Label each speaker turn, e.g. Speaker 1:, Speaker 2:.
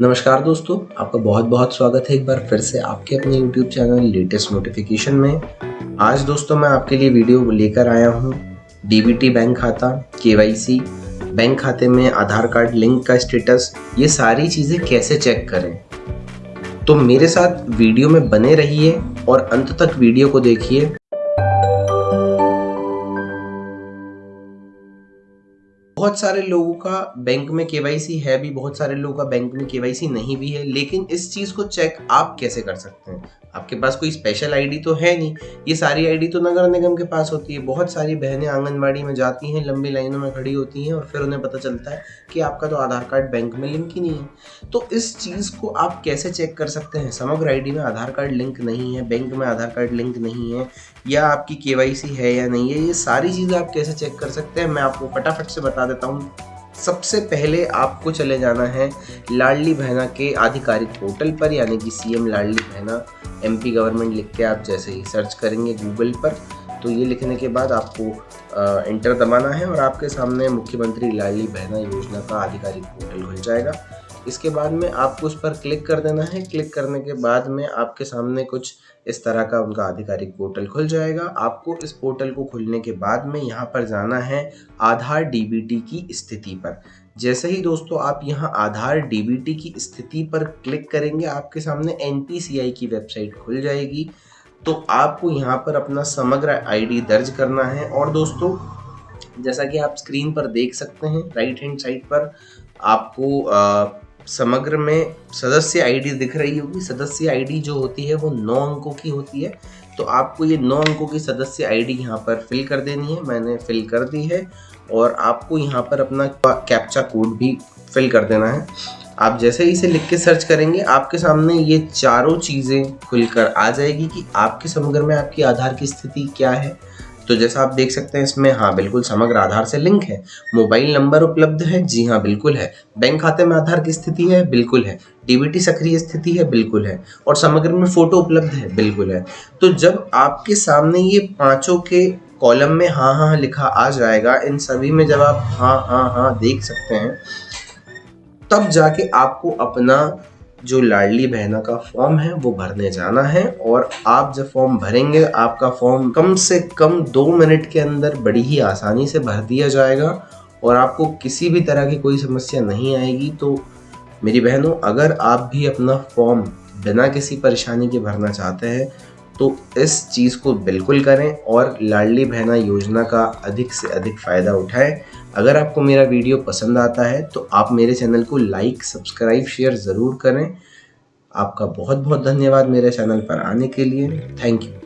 Speaker 1: नमस्कार दोस्तों, आपका बहुत बहुत स्वागत है एक बार फिर से आपके अपने YouTube चैनल लेटेस्ट नोटिफिकेशन में। आज दोस्तों मैं आपके लिए वीडियो लेकर आया हूँ डीबीटी बैंक खाता केवाईसी बैंक खाते में आधार कार्ड लिंक का स्टेटस ये सारी चीज़ें कैसे चेक करें? तो मेरे साथ वीडियो में बने रहिए और अंत तक वीडियो को देखिए। बहुत सारे लोगों का बैंक में केवाईसी है भी, बहुत सारे लोगों का बैंक में केवाईसी नहीं भी है, लेकिन इस चीज़ को चेक आप कैसे कर सकते हैं? आपके पास कोई स्पेशल आईडी तो है नहीं। ये सारी आईडी तो नगर निगम के पास होती है। बहुत सारी बहनें आंगनबाड़ी में जाती हैं, लंबी लाइनों में खड़ी होती हैं और फिर उन्हें पता चलता है कि आपका तो आधार कार्ड बैंक में लिंक ही नहीं है। तो इस चीज़ को आप कैसे चेक कर सकते हैं? समग्र आईडी में आधार कार्ड लिंक नहीं है, बैंक में आधार कार्ड लिंक नहीं है, या आपकी के है या नहीं है, ये सारी चीज़ें आप कैसे चेक कर सकते हैं? मैं आपको फटाफट से बता देता हूँ। सबसे पहले आपको चले जाना है लाडली बहना के आधिकारिक पोर्टल पर, यानी कि CM Ladli Behna MP government लिख के आप जैसे ही सर्च करेंगे गूगल पर तो ये लिखने के बाद आपको इंटर दबाना है और आपके सामने मुख्यमंत्री लाडली बहना योजना का आधिकारिक पोर्टल खुल जाएगा। इसके बाद में आपको उस पर क्लिक कर देना है। क्लिक करने के बाद में आपके सामने कुछ इस तरह का उनका आधिकारिक पोर्टल खुल जाएगा। आपको इस पोर्टल को खुलने के बाद में यहाँ पर जाना है आधार डीबीटी की स्थिति पर। जैसे ही दोस्तों आप यहाँ आधार डीबीटी की स्थिति पर क्लिक करेंगे आपके सामने एन की वेबसाइट खुल जाएगी। तो आपको यहाँ पर अपना समग्र आईडी दर्ज करना है और दोस्तों जैसा कि आप स्क्रीन पर देख सकते हैं राइट हैंड साइड पर आपको आ, समग्र में सदस्य आईडी दिख रही होगी। सदस्य आईडी जो होती है, वो नौ अंकों की होती है। तो आपको ये नौ अंकों की सदस्य आईडी यहाँ पर फिल कर देनी है। मैंने फिल कर दी है और आपको यहाँ पर अपना कैप्चा कोड भी फिल कर देना है। आप जैसे ही इसे लिख के सर्च करेंगे, आपके सामने ये चारों चीज़ें खुलकर आ जाएगी कि आपके समग्र में आपकी आधार की स्थिति क्या है। तो जैसा आप देख सकते हैं इसमें हाँ बिल्कुल समग्र आधार से लिंक है। मोबाइल नंबर उपलब्ध है। जी हाँ बिल्कुल है। बैंक खाते में आधार की स्थिति है, बिल्कुल है। डीबीटी सक्रिय स्थिति है, बिल्कुल है। और समग्र में फ़ोटो उपलब्ध है, बिल्कुल है। तो जब आपके सामने ये पाँचों के कॉलम में हाँ हाँ लिखा आ जाएगा, इन सभी में जब आप हाँ हाँ हाँ देख सकते हैं, तब जाके आपको अपना जो लाडली बहना का फॉर्म है, वो भरने जाना है और आप जब फॉर्म भरेंगे, आपका फॉर्म कम से कम दो मिनट के अंदर बड़ी ही आसानी से भर दिया जाएगा और आपको किसी भी तरह की कोई समस्या नहीं आएगी। तो मेरी बहनों, अगर आप भी अपना फॉर्म बिना किसी परेशानी के भरना चाहते हैं तो इस चीज़ को बिल्कुल करें और लाडली बहना योजना का अधिक से अधिक फ़ायदा उठाएँ। अगर आपको मेरा वीडियो पसंद आता है तो आप मेरे चैनल को लाइक, सब्सक्राइब, शेयर ज़रूर करें। आपका बहुत बहुत धन्यवाद मेरे चैनल पर आने के लिए। Thank you.